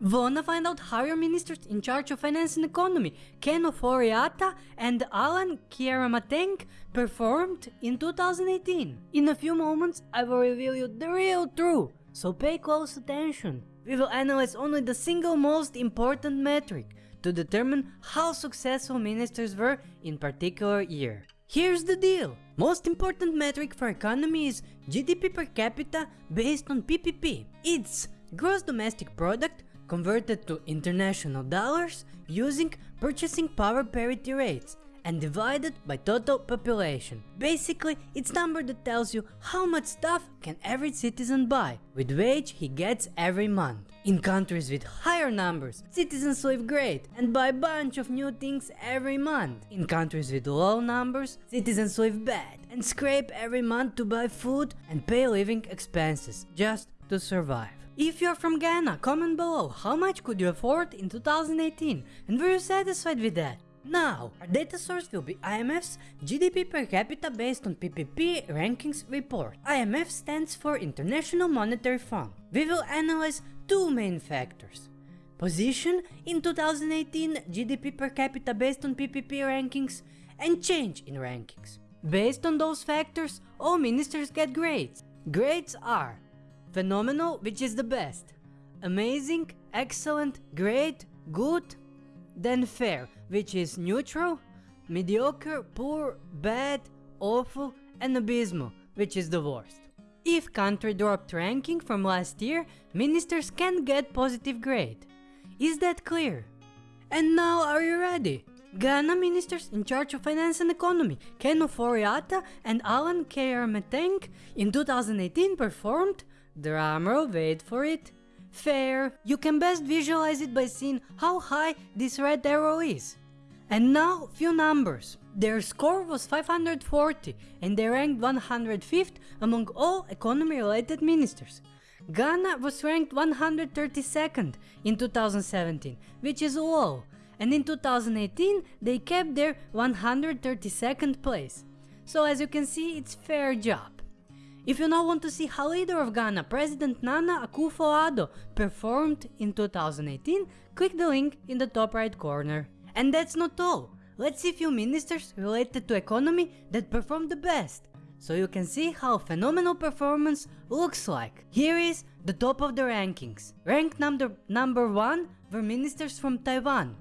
Wanna find out how your ministers in charge of finance and economy, Ken Ofori-Atta and Alan Kyerematen, performed in 2018? In a few moments, I will reveal you the real truth, so pay close attention. We will analyze only the single most important metric to determine how successful ministers were in particular year. Here's the deal. Most important metric for economy is GDP per capita based on PPP. It's gross domestic product converted to international dollars using purchasing power parity rates and divided by total population. Basically, it's number that tells you how much stuff can every citizen buy with wage he gets every month. In countries with higher numbers, citizens live great and buy bunch of new things every month. In countries with low numbers, citizens live bad and scrape every month to buy food and pay living expenses just to survive. If you're from Ghana, comment below how much could you afford in 2018 and were you satisfied with that? Now, our data source will be IMF's GDP per capita based on PPP rankings report. IMF stands for International Monetary Fund. We will analyze two main factors. Position in 2018 GDP per capita based on PPP rankings and change in rankings. Based on those factors, all ministers get grades. Grades are phenomenal, which is the best, amazing, excellent, great, good, then fair, which is neutral, mediocre, poor, bad, awful, and abysmal, which is the worst. If country dropped ranking from last year, ministers can get positive grade. Is that clear? And now are you ready? Ghana ministers in charge of finance and economy, Ken Ofori-Atta and Alan Kyerematen in 2018 performed, drumroll wait for it, fair. You can best visualize it by seeing how high this red arrow is. And now few numbers. Their score was 540 and they ranked 105th among all economy related ministers. Ghana was ranked 132nd in 2017, which is low, and in 2018 they kept their 132nd place. So as you can see, it's fair job. If you now want to see how leader of Ghana, President Nana Akufo-Addo, performed in 2018, click the link in the top right corner. And that's not all. Let's see few ministers related to economy that performed the best, so you can see how phenomenal performance looks like. Here is the top of the rankings. Ranked number, number 1 were ministers from Taiwan,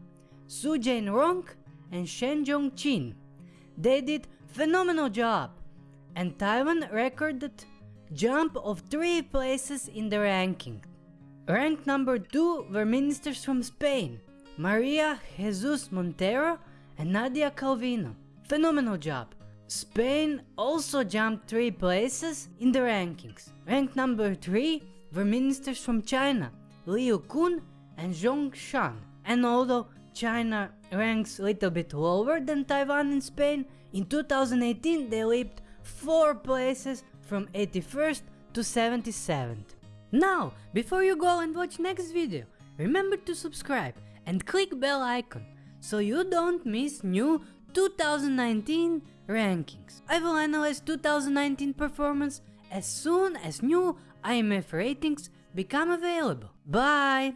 Su Jain-rong and Shen Jong-chin. They did phenomenal job and Taiwan recorded jump of 3 places in the ranking. Ranked number 2 were ministers from Spain, Maria Jesus Montero and Nadia Calvino. Phenomenal job. Spain also jumped 3 places in the rankings. Ranked number 3 were ministers from China, Liu Kun and Zhong Shan. And although China ranks a little bit lower than Taiwan and Spain, in 2018 they leaped 4 places from 81st to 77th. Now, before you go and watch next video, remember to subscribe and click bell icon so you don't miss new 2019 rankings. I will analyze 2019 performance as soon as new IMF ratings become available. Bye!